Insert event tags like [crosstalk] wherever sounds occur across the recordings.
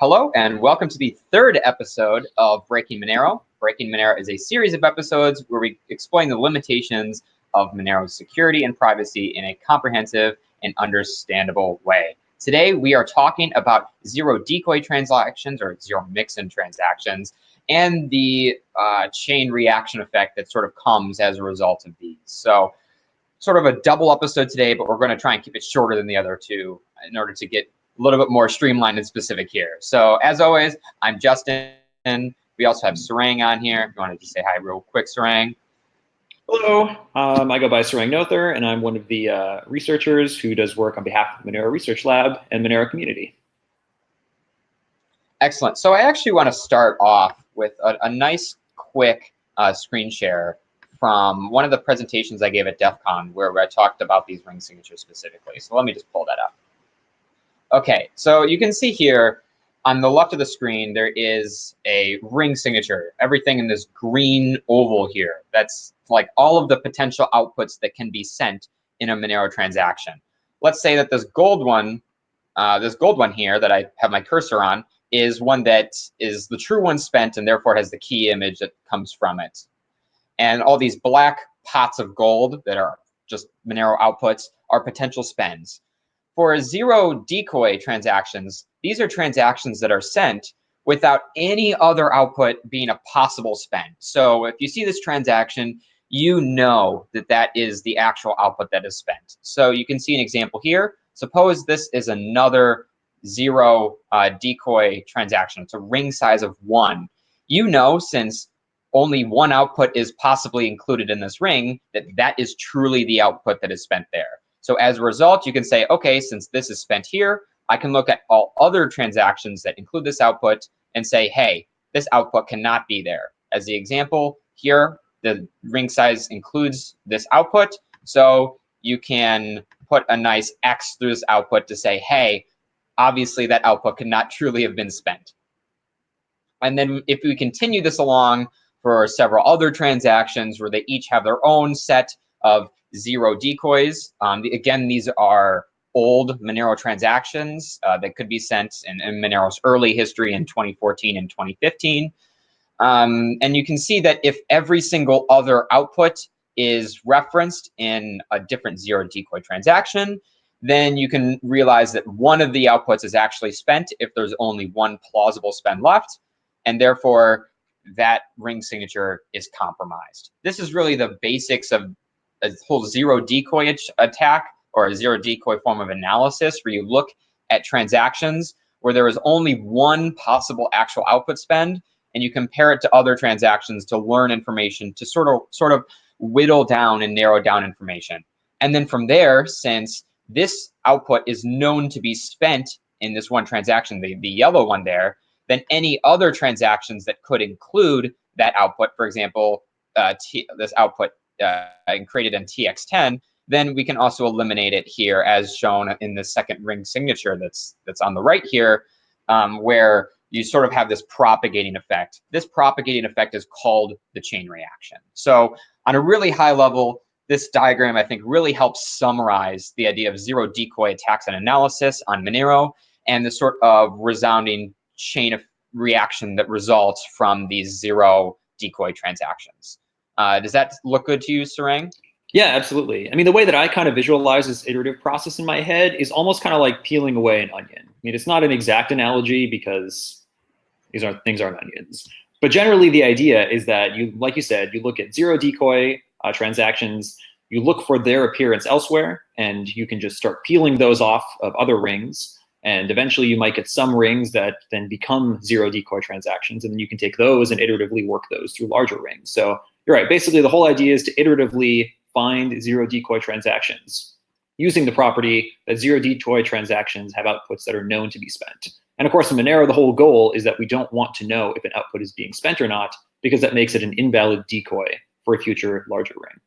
Hello, and welcome to the third episode of Breaking Monero. Breaking Monero is a series of episodes where we explain the limitations of Monero's security and privacy in a comprehensive and understandable way. Today, we are talking about zero decoy transactions or zero mixin transactions and the uh, chain reaction effect that sort of comes as a result of these. So sort of a double episode today, but we're going to try and keep it shorter than the other two in order to get a little bit more streamlined and specific here. So as always, I'm Justin. We also have Sarang on here. If you want to just say hi real quick, Sarang. Hello, um, I go by Sarang Noether, and I'm one of the uh, researchers who does work on behalf of the Monero Research Lab and Monero community. Excellent. So I actually want to start off with a, a nice, quick uh, screen share from one of the presentations I gave at DEF CON where, where I talked about these ring signatures specifically. So let me just pull that up. Okay, so you can see here on the left of the screen, there is a ring signature, everything in this green oval here. That's like all of the potential outputs that can be sent in a Monero transaction. Let's say that this gold one, uh, this gold one here that I have my cursor on, is one that is the true one spent and therefore has the key image that comes from it. And all these black pots of gold that are just Monero outputs are potential spends. For zero decoy transactions, these are transactions that are sent without any other output being a possible spend. So if you see this transaction, you know that that is the actual output that is spent. So you can see an example here. Suppose this is another zero uh, decoy transaction. It's a ring size of one. You know, since only one output is possibly included in this ring, that that is truly the output that is spent there. So as a result, you can say, okay, since this is spent here, I can look at all other transactions that include this output and say, hey, this output cannot be there. As the example here, the ring size includes this output. So you can put a nice X through this output to say, hey, obviously that output could not truly have been spent. And then if we continue this along for several other transactions where they each have their own set of zero decoys. Um, the, again, these are old Monero transactions uh, that could be sent in, in, Monero's early history in 2014 and 2015. Um, and you can see that if every single other output is referenced in a different zero decoy transaction, then you can realize that one of the outputs is actually spent if there's only one plausible spend left. And therefore, that ring signature is compromised. This is really the basics of a whole zero decoy attack or a zero decoy form of analysis where you look at transactions where there is only one possible actual output spend and you compare it to other transactions to learn information to sort of sort of whittle down and narrow down information. And then from there, since this output is known to be spent in this one transaction, the, the yellow one there, then any other transactions that could include that output, for example, uh, this output and created in TX10, then we can also eliminate it here as shown in the second ring signature that's that's on the right here, um, where you sort of have this propagating effect. This propagating effect is called the chain reaction. So on a really high level, this diagram, I think, really helps summarize the idea of zero decoy attacks and analysis on Monero and the sort of resounding chain of reaction that results from these zero decoy transactions. Uh, does that look good to you, Sarang? Yeah, absolutely. I mean, the way that I kind of visualize this iterative process in my head is almost kind of like peeling away an onion. I mean, it's not an exact analogy because these aren't things aren't onions. But generally, the idea is that you, like you said, you look at zero decoy uh, transactions, you look for their appearance elsewhere, and you can just start peeling those off of other rings. And eventually you might get some rings that then become zero decoy transactions, and then you can take those and iteratively work those through larger rings. So you're right. Basically, the whole idea is to iteratively find zero decoy transactions using the property that zero decoy transactions have outputs that are known to be spent. And of course, in Monero, the whole goal is that we don't want to know if an output is being spent or not, because that makes it an invalid decoy for a future larger ring.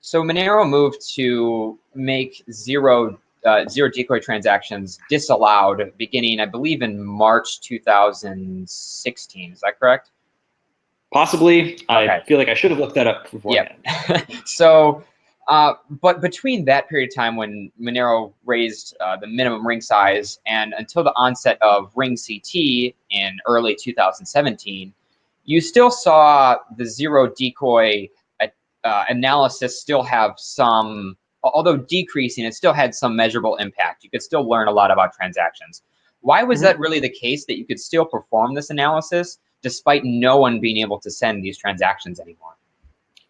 So Monero moved to make zero uh, zero decoy transactions disallowed beginning, I believe, in March 2016. Is that correct? Possibly. Okay. I feel like I should have looked that up beforehand. Yeah. [laughs] so Uh, but between that period of time when Monero raised uh, the minimum ring size and until the onset of Ring CT in early 2017, you still saw the zero decoy uh, analysis still have some, although decreasing, it still had some measurable impact. You could still learn a lot about transactions. Why was mm -hmm. that really the case that you could still perform this analysis despite no one being able to send these transactions anymore?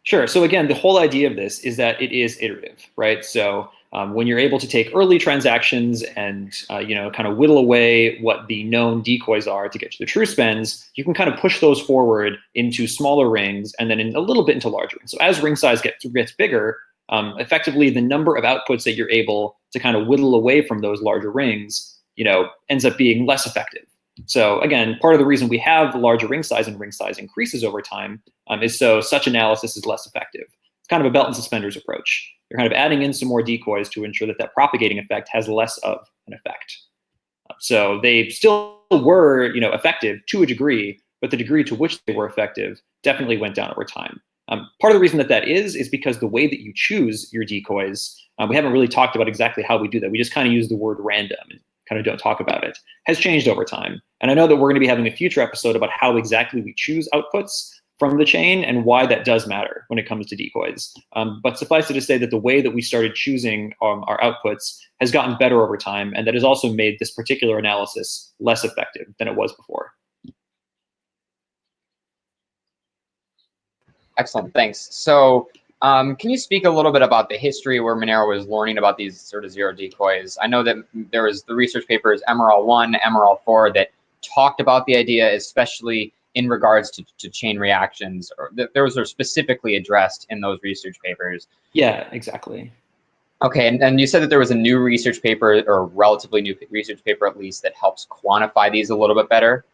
Sure. So again, the whole idea of this is that it is iterative, right? So um, when you're able to take early transactions and uh, you know kind of whittle away what the known decoys are to get to the true spends, you can kind of push those forward into smaller rings and then in a little bit into larger rings. So as ring size gets gets bigger, um, effectively the number of outputs that you're able to kind of whittle away from those larger rings, you know, ends up being less effective. So again, part of the reason we have larger ring size and ring size increases over time um, is so such analysis is less effective. It's kind of a belt and suspenders approach. You're kind of adding in some more decoys to ensure that that propagating effect has less of an effect. So they still were, you know, effective to a degree, but the degree to which they were effective definitely went down over time. Um, part of the reason that that is, is because the way that you choose your decoys, uh, we haven't really talked about exactly how we do that. We just kind of use the word random and kind of don't talk about it, has changed over time. And I know that we're going to be having a future episode about how exactly we choose outputs from the chain and why that does matter when it comes to decoys. Um, but suffice it to say that the way that we started choosing um, our outputs has gotten better over time, and that has also made this particular analysis less effective than it was before. Excellent, thanks. So um, can you speak a little bit about the history where Monero was learning about these sort of zero decoys? I know that there was the research papers MRL 1, MRL 4 that talked about the idea, especially in regards to, to chain reactions, or th those are specifically addressed in those research papers. Yeah, exactly. Okay, and, and you said that there was a new research paper, or relatively new research paper at least, that helps quantify these a little bit better.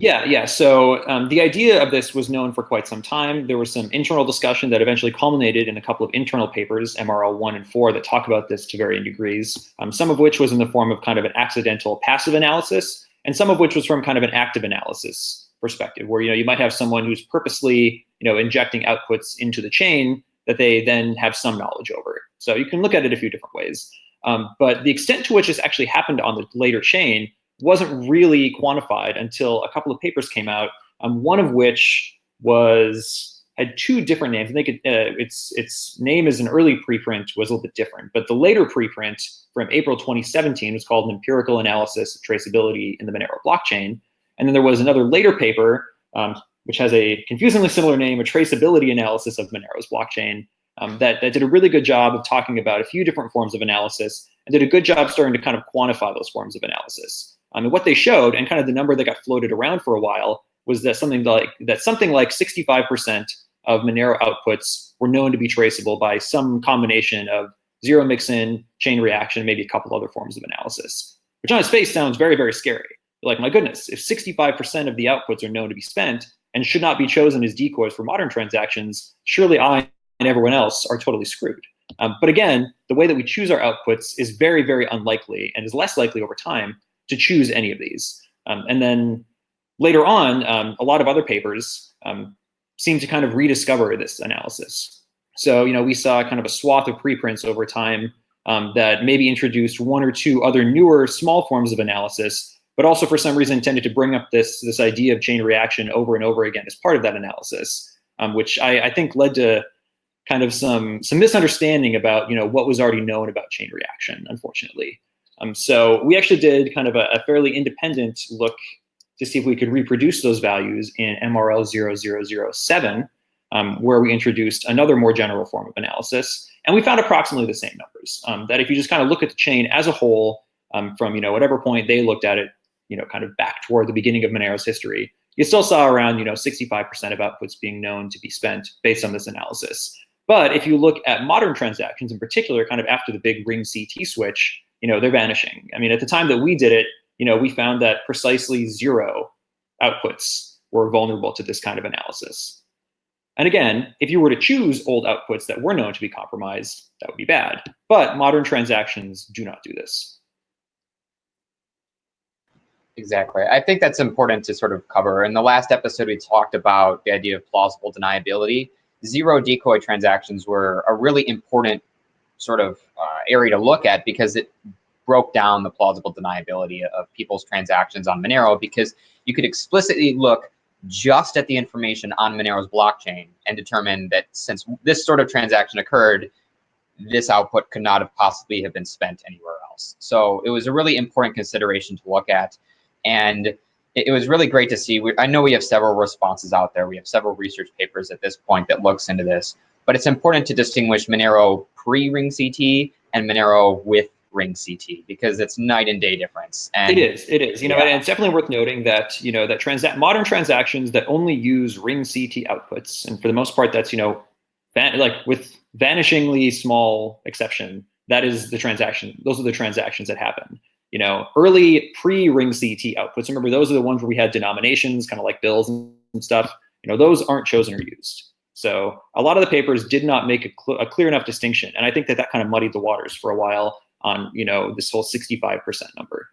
Yeah, yeah. So um, the idea of this was known for quite some time. There was some internal discussion that eventually culminated in a couple of internal papers, MRL 1 and 4, that talk about this to varying degrees, um, some of which was in the form of kind of an accidental passive analysis, and some of which was from kind of an active analysis perspective, where you know you might have someone who's purposely you know injecting outputs into the chain that they then have some knowledge over. So you can look at it a few different ways. Um, but the extent to which this actually happened on the later chain wasn't really quantified until a couple of papers came out, um, one of which was had two different names. I think it, uh, its its name as an early preprint was a little bit different, but the later preprint from April 2017 was called an empirical analysis of traceability in the Monero blockchain. And then there was another later paper, um, which has a confusingly similar name, a traceability analysis of Monero's blockchain, um, that, that did a really good job of talking about a few different forms of analysis and did a good job starting to kind of quantify those forms of analysis. Um, mean, what they showed, and kind of the number that got floated around for a while, was that something like that something like 65% of Monero outputs were known to be traceable by some combination of zero mixin, chain reaction, maybe a couple other forms of analysis, which on its face sounds very, very scary. like, my goodness, if 65% of the outputs are known to be spent and should not be chosen as decoys for modern transactions, surely I and everyone else are totally screwed. Um, but again, the way that we choose our outputs is very, very unlikely and is less likely over time to choose any of these. Um, and then later on, um, a lot of other papers um, seem to kind of rediscover this analysis. So, you know, we saw kind of a swath of preprints over time um, that maybe introduced one or two other newer small forms of analysis, but also for some reason tended to bring up this, this idea of chain reaction over and over again as part of that analysis, um, which I, I think led to kind of some, some misunderstanding about, you know, what was already known about chain reaction, unfortunately. Um, so we actually did kind of a, a, fairly independent look to see if we could reproduce those values in MRL 0007, um, where we introduced another more general form of analysis. And we found approximately the same numbers, um, that if you just kind of look at the chain as a whole um, from you know whatever point they looked at it, you know, kind of back toward the beginning of Monero's history, you still saw around you know 65% of outputs being known to be spent based on this analysis. But if you look at modern transactions in particular, kind of after the big ring CT switch, you know, they're vanishing. I mean, at the time that we did it, you know, we found that precisely zero outputs were vulnerable to this kind of analysis. And again, if you were to choose old outputs that were known to be compromised, that would be bad. But modern transactions do not do this. Exactly. I think that's important to sort of cover. In the last episode, we talked about the idea of plausible deniability. Zero decoy transactions were a really important sort of uh, area to look at because it broke down the plausible deniability of people's transactions on Monero because you could explicitly look just at the information on Monero's blockchain and determine that since this sort of transaction occurred, this output could not have possibly have been spent anywhere else. So it was a really important consideration to look at. And it, was really great to see. I know we have several responses out there. We have several research papers at this point that looks into this, but it's important to distinguish Monero pre-ring CT and Monero with ring CT because it's night and day difference. And it is, it is, you know, yeah. and it's definitely worth noting that, you know, that transa modern transactions that only use ring CT outputs, and for the most part, that's, you know, like with vanishingly small exception, that is the transaction. Those are the transactions that happen. You know, early pre-ring CT outputs. Remember, those are the ones where we had denominations, kind of like bills and stuff. You know, those aren't chosen or used. So a lot of the papers did not make a, cl a clear enough distinction, and I think that that kind of muddied the waters for a while on you know this whole 65% number.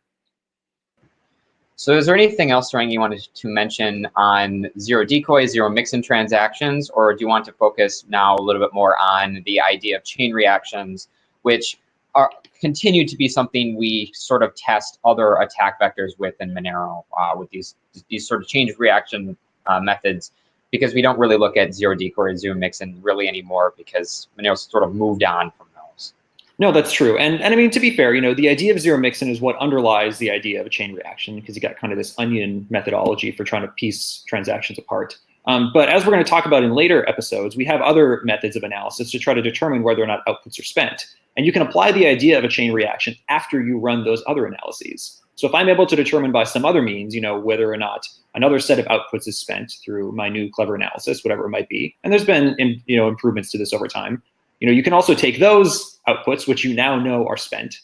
So is there anything else, Rang, you wanted to mention on zero decoy, zero mixin transactions, or do you want to focus now a little bit more on the idea of chain reactions, which are continue to be something we sort of test other attack vectors with in Monero uh, with these these sort of chain reaction uh, methods because we don't really look at zero decoy or zero mixin really anymore because Monero's sort of moved on from those. no, that's true. And, and I mean, to be fair, you know, the idea of zero mixin is what underlies the idea of a chain reaction because you got kind of this onion methodology for trying to piece transactions apart. Um, but as we're going to talk about in later episodes, we have other methods of analysis to try to determine whether or not outputs are spent. And you can apply the idea of a chain reaction after you run those other analyses. So if I'm able to determine by some other means, you know, whether or not another set of outputs is spent through my new clever analysis, whatever it might be, and there's been, you know, improvements to this over time, you know, you can also take those outputs, which you now know are spent.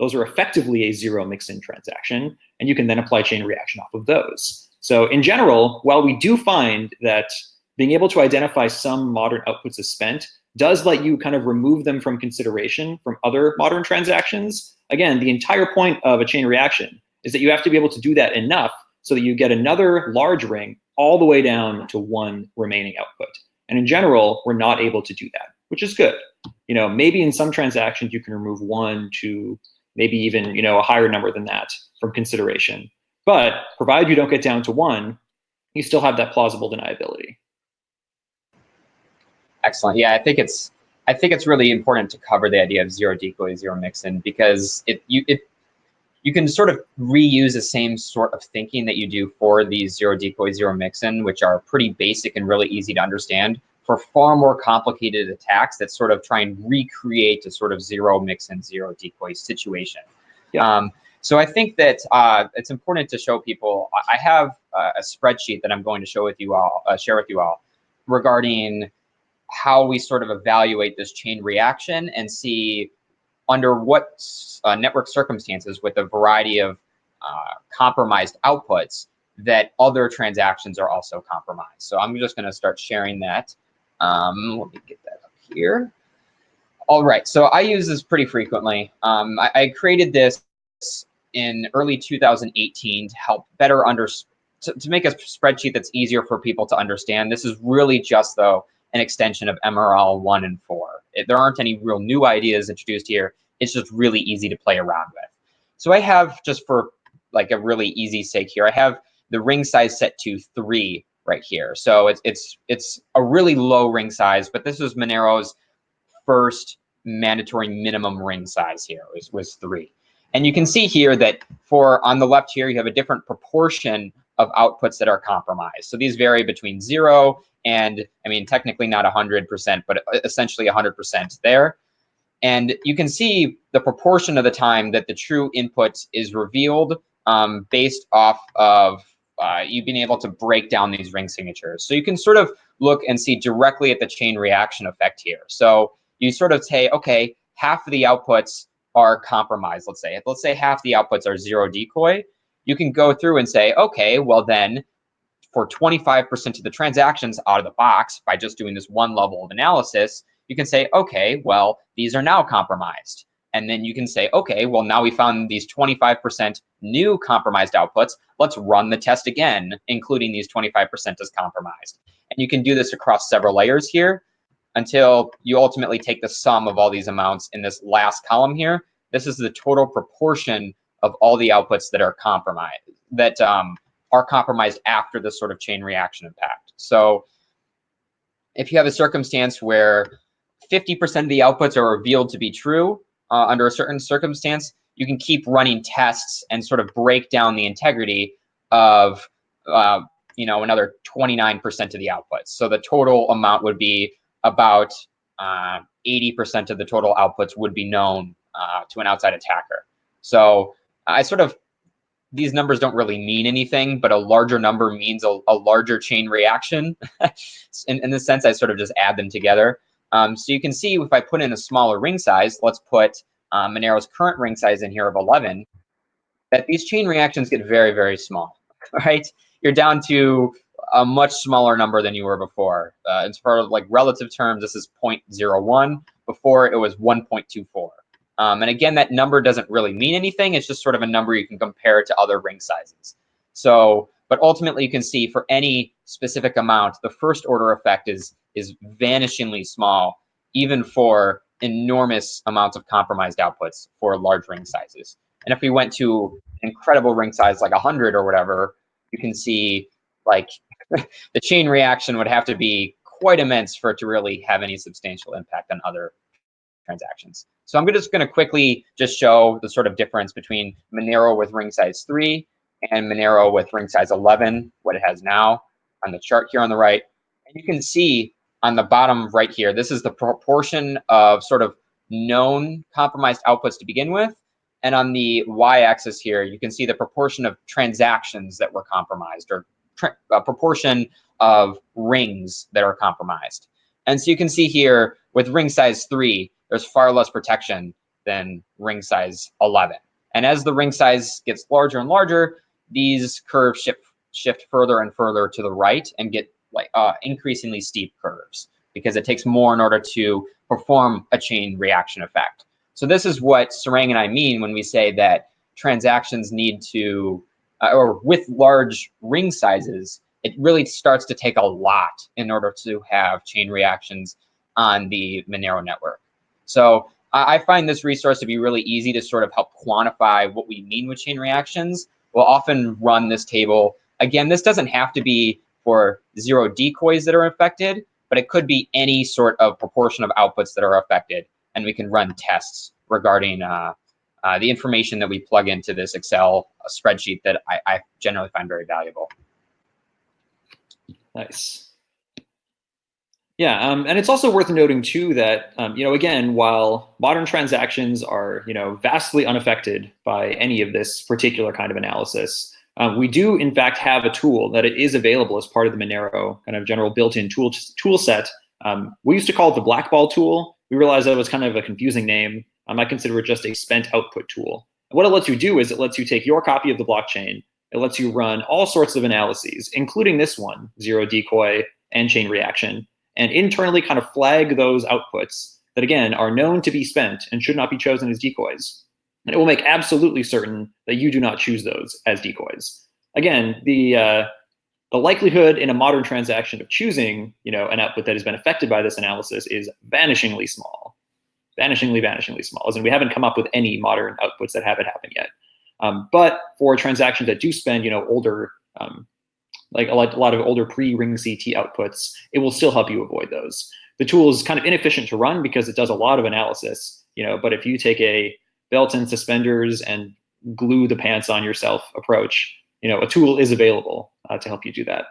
Those are effectively a zero mixin transaction, and you can then apply chain reaction off of those. So in general, while we do find that being able to identify some modern outputs as spent does let you kind of remove them from consideration from other modern transactions, again, the entire point of a chain reaction is that you have to be able to do that enough so that you get another large ring all the way down to one remaining output. And in general, we're not able to do that which is good. You know, maybe in some transactions you can remove one, two, maybe even you know a higher number than that from consideration. But provided you don't get down to one, you still have that plausible deniability. Excellent. Yeah, I think it's I think it's really important to cover the idea of zero decoy, zero mixin because it you it you can sort of reuse the same sort of thinking that you do for these zero decoy, zero mixin, which are pretty basic and really easy to understand for far more complicated attacks that sort of try and recreate a sort of zero mixin zero decoy situation. Yeah. Um, so I think that uh, it's important to show people. I have a spreadsheet that I'm going to show with you all, uh, share with you all, regarding how we sort of evaluate this chain reaction and see under what uh, network circumstances with a variety of uh, compromised outputs that other transactions are also compromised. So I'm just going to start sharing that. Um, let me get that up here. All right, so I use this pretty frequently. Um, I, I, created this in early 2018 to help better understand, to, to make a spreadsheet that's easier for people to understand. This is really just, though, an extension of MRL 1 and 4. It, there aren't any real new ideas introduced here. It's just really easy to play around with. So I have, just for like a really easy sake here, I have the ring size set to 3 right here. So it's it's it's a really low ring size, but this was Monero's first mandatory minimum ring size here was, was three. And you can see here that for on the left here, you have a different proportion of outputs that are compromised. So these vary between zero and, I mean, technically not 100%, but essentially 100% there. And you can see the proportion of the time that the true input is revealed um, based off of uh, you've been able to break down these ring signatures. So you can sort of look and see directly at the chain reaction effect here. So you sort of say, okay, half of the outputs are compromised, let's say. Let's say half the outputs are zero decoy. You can go through and say, okay, well then for 25% of the transactions out of the box by just doing this one level of analysis, you can say, okay, well, these are now compromised. And then you can say, okay, well, now we found these 25% new compromised outputs. Let's run the test again, including these 25% as compromised. And you can do this across several layers here. until you ultimately take the sum of all these amounts in this last column here. This is the total proportion of all the outputs that are compromised, that um, are compromised after this sort of chain reaction impact. So if you have a circumstance where 50% of the outputs are revealed to be true uh, under a certain circumstance, you can keep running tests and sort of break down the integrity of uh, you know another 29% of the outputs. So the total amount would be about 80% uh, of the total outputs would be known uh, to an outside attacker. So I sort of these numbers don't really mean anything, but a larger number means a, a larger chain reaction. [laughs] in, in this sense, I sort of just add them together. Um, so you can see if I put in a smaller ring size, let's put um, Monero's current ring size in here of 11, that these chain reactions get very, very small, [laughs] right? You're down to a much smaller number than you were before. Uh, as far as like relative terms, this is 0.01. Before it was 1.24. Um, and again, that number doesn't really mean anything. It's just sort of a number you can compare to other ring sizes. So, but ultimately you can see for any specific amount, the first order effect is, is vanishingly small, even for enormous amounts of compromised outputs for large ring sizes. And if we went to incredible ring size like 100 or whatever, you can see like [laughs] the chain reaction would have to be quite immense for it to really have any substantial impact on other transactions. So I'm just going to quickly just show the sort of difference between Monero with ring size 3 and Monero with ring size 11, what it has now on the chart here on the right. And you can see on the bottom right here, this is the proportion of sort of known compromised outputs to begin with. And on the y-axis here, you can see the proportion of transactions that were compromised or a uh, proportion of rings that are compromised. And so you can see here with ring size 3, there's far less protection than ring size 11. And as the ring size gets larger and larger, these curves shift, shift further and further to the right and get like uh, increasingly steep curves because it takes more in order to perform a chain reaction effect. So this is what Sarang and I mean when we say that transactions need to, uh, or with large ring sizes, it really starts to take a lot in order to have chain reactions on the Monero network. So I find this resource to be really easy to sort of help quantify what we mean with chain reactions. We'll often run this table. Again, this doesn't have to be for zero decoys that are affected, but it could be any sort of proportion of outputs that are affected. And we can run tests regarding uh, uh, the information that we plug into this Excel spreadsheet that I, I generally find very valuable. Nice. Yeah, um, and it's also worth noting too that um, you know again, while modern transactions are you know vastly unaffected by any of this particular kind of analysis, um, we do, in fact, have a tool that it is available as part of the Monero kind of general built-in tool, tool set. Um, we used to call it the blackball tool. We realized that was kind of a confusing name. Um, I consider it just a spent output tool. what it lets you do is it lets you take your copy of the blockchain. It lets you run all sorts of analyses, including this one, zero decoy and chain reaction, and internally kind of flag those outputs that, again, are known to be spent and should not be chosen as decoys. And it will make absolutely certain that you do not choose those as decoys. Again, the uh, the likelihood in a modern transaction of choosing, you know, an output that has been affected by this analysis is vanishingly small, vanishingly, vanishingly small. As in, we haven't come up with any modern outputs that have it happen yet. Um, but for transactions that do spend, you know, older, um, like a lot, a lot of older pre-ring CT outputs, it will still help you avoid those. The tool is kind of inefficient to run because it does a lot of analysis, you know. But if you take a belt and suspenders and glue the pants on yourself approach, you know, a tool is available uh, to help you do that.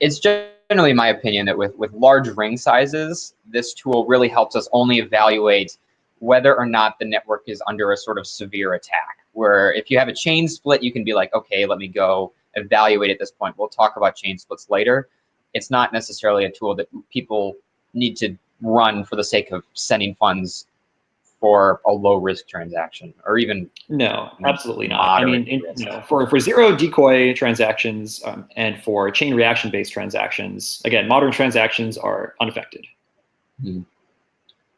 It's generally my opinion that with, with large ring sizes, this tool really helps us only evaluate whether or not the network is under a sort of severe attack. Where if you have a chain split, you can be like, okay, let me go evaluate at this point. We'll talk about chain splits later. It's not necessarily a tool that people need to run for the sake of sending funds for a low risk transaction or even no absolutely not i mean in, you know, for, for zero decoy transactions um, and for chain reaction based transactions again modern transactions are unaffected mm.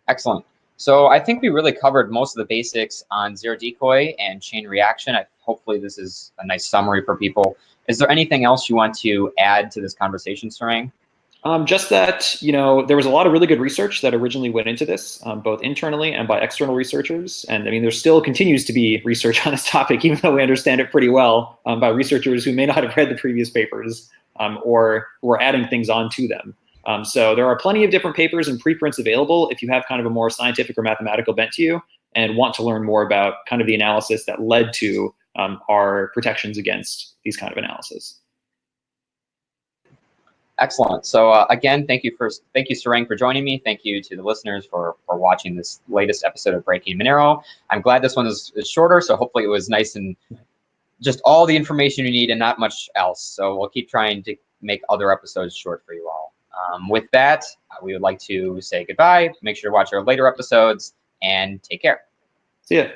excellent so i think we really covered most of the basics on zero decoy and chain reaction I, hopefully this is a nice summary for people is there anything else you want to add to this conversation Sarang? Um, just that, you know, there was a lot of really good research that originally went into this, um, both internally and by external researchers. And I mean, there still continues to be research on this [laughs] topic, even though we understand it pretty well um, by researchers who may not have read the previous papers um, or were adding things on to them. Um, so there are plenty of different papers and preprints available if you have kind of a more scientific or mathematical bent to you and want to learn more about kind of the analysis that led to um, our protections against these kind of analysis. Excellent. So uh, again, thank you for thank you, Sarang, for joining me. Thank you to the listeners for for watching this latest episode of Breaking Monero. I'm glad this one is, is shorter, so hopefully it was nice and just all the information you need and not much else. So we'll keep trying to make other episodes short for you all. Um, with that, we would like to say goodbye. Make sure to watch our later episodes and take care. See ya.